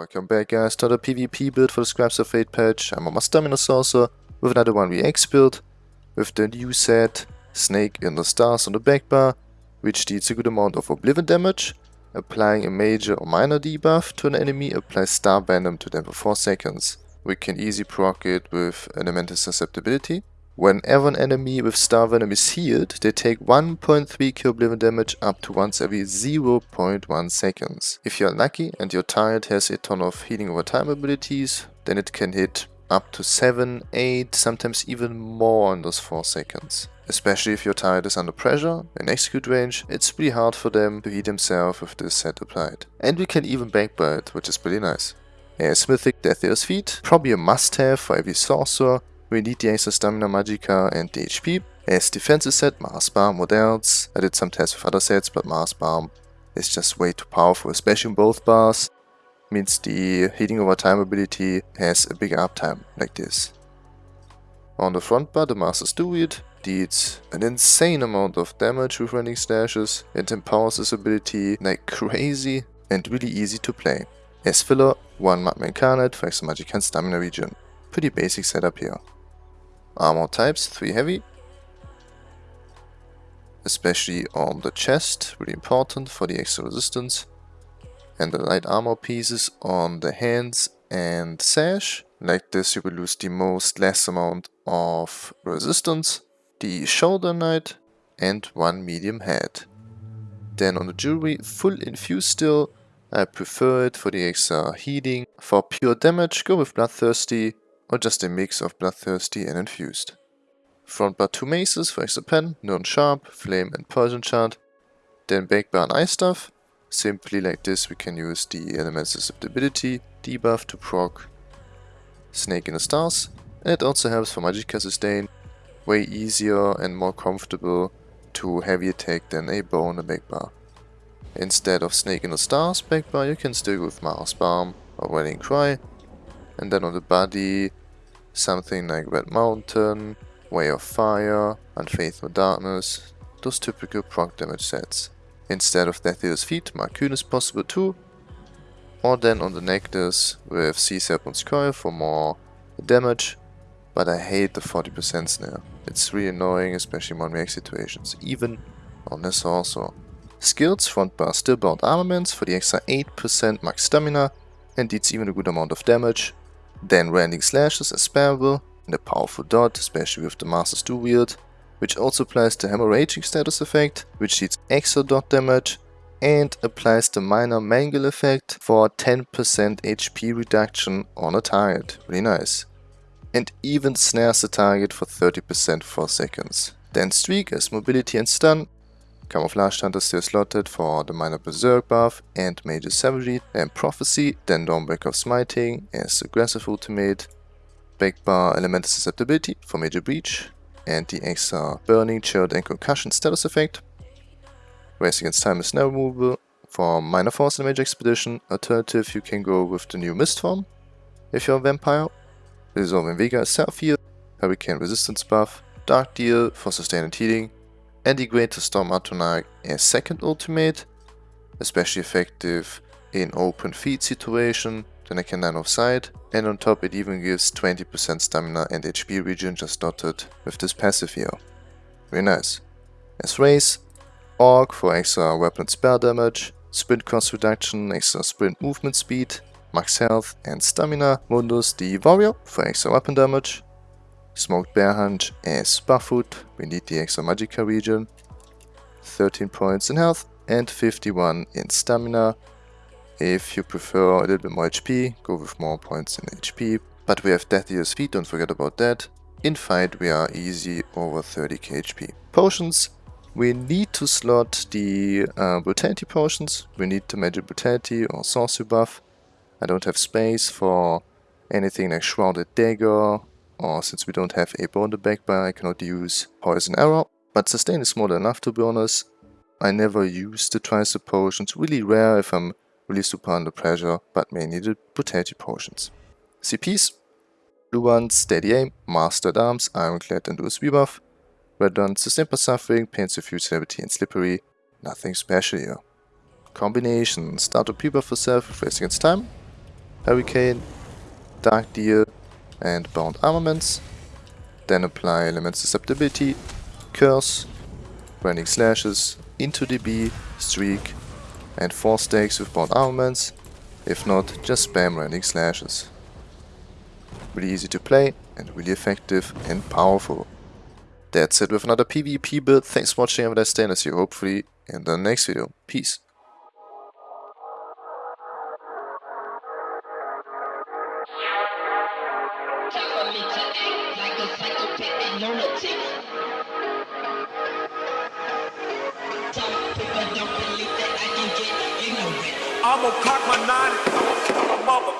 Welcome back guys to the PvP build for the Scribes of Fate patch. I'm on my Stamina Saucer with another 1vx build with the new set Snake in the Stars on the back bar which deals a good amount of Oblivion damage. Applying a major or minor debuff to an enemy applies Star Venom to them for 4 seconds. We can easy proc it with Elemental Susceptibility Whenever an enemy with Star Venom is healed, they take 1.3k Oblivion damage up to once every 0.1 seconds. If you're lucky and your target has a ton of healing over time abilities, then it can hit up to 7, 8, sometimes even more in those 4 seconds. Especially if your target is under pressure, in execute range, it's pretty hard for them to heal themselves with this set applied. And we can even backbite, which is pretty nice. A Mythic Death Dealer's Fete, probably a must-have for every sorcerer, we need the extra Stamina Magicka and the HP. As defensive set, Mara's Balm, what else? I did some tests with other sets, but Mara's Balm is just way too powerful, especially in both bars. Means the healing over time ability has a bigger uptime, like this. On the front bar, the Master's Dual Wield deals an insane amount of damage with Rending Slashes and empowers this ability like crazy and really easy to play. As filler, one Magma Incarnate magic and stamina regen. Pretty basic setup here. Armor types, 3 heavy. Especially on the chest, really important for the extra resistance. And the light armor pieces on the hands and sash. Like this you will lose the most less amount of resistance. The shoulder knight and one medium head. Then on the jewelry, full infused still. I prefer it for the extra healing. For pure damage, go with Bloodthirsty or just a mix of Bloodthirsty and Infused. Front bar 2 maces for extra pen, Nirn Sharp, Flame and Poison Shard. Then back bar and Ice Staff. Simply like this we can use the Element Susceptibility debuff to proc Snake in the Stars. And it also helps for Magicka Sustain. Way easier and more comfortable to heavy attack than a bow on the back bar. Instead of Snake in the Stars back bar you can still go with Mara's Balm or Rallying Cry. And then on the body Something like Red Mountain, Way of Fire, Unfathomable Darkness, those typical proc damage sets. Instead of Death Dealer's Fete, Marcoon is possible too, or then on the necklace with Sea Serpent's Coil for more damage, but I hate the 40% snare. It's really annoying, especially in 1 situations, even on this also. Skills, front bar still bound armaments for the extra 8% max stamina and it's even a good amount of damage, then Rending Slashes is spammable and a powerful dot, especially with the Master's Dual Wield, which also applies the Hemorrhagic status effect, which deals extra dot damage, and applies the minor Mangle effect for 10% HP reduction on a target. Really nice. And even snares the target for 30% for seconds. Then Streak as mobility and stun, Camouflaged Hunter still slotted for the minor Berserk buff and Major Savagery and Prophecy, then Dawnbreaker of Smiting as aggressive ultimate, Backbar Elemental Susceptibility for Major Breach, and the extra Burning, Chilled and Concussion status effect. Race Against Time is now removable. For Minor Force and Major Expedition, alternative you can go with the new Mist form if you're a Vampire. Resolving Vigor is Self-Heal, Hurricane Resistance buff, Dark Deal for sustained healing, and the Greater Storm Atronach as second ultimate, especially effective in open feed situation, then I can line of and on top it even gives 20% stamina and HP regen just dotted with this passive here. Very nice. As race, Orc for extra weapon spell damage, sprint cost reduction, extra sprint movement speed, max health and stamina, Mundus the warrior for extra weapon damage, Smoked Bear Haunch as Barfoot, we need the extra Magicka regen, 13 points in health and 51 in stamina. If you prefer a little bit more HP, go with more points in HP. But we have Death Dealer's Fete, don't forget about that. In fight we are easy over 30k HP. Potions, we need to slot the uh, Brutality potions. We need the Magic Brutality or Sorcery buff. I don't have space for anything like Shrouded Dagger or since we don't have a in the back bar, I cannot use Poison Arrow. But sustain is more than enough to be honest. I never use the Tricep potions, really rare if I'm really super under pressure, but mainly the Brutality potions. CPs, blue ones, Steady Aim, Master-at-Arms, Ironclad and USB buff. Red ones, Sustain by Suffering, Pain Suffused Celebrity and Slippery, nothing special here. Combination, start a pre-buff for self, Race Against Time, Hurricane, Dark Deal and Bound Armaments. Then apply Element Susceptibility, Curse, Rending Slashes, into DB, Streak and 4 stacks with Bound Armaments. If not, just spam Rending Slashes. Really easy to play and really effective and powerful. That's it with another PvP build. Thanks for watching and I stay and see you hopefully in the next video. Peace. I'ma cock my nine I'm gon' cock my mother.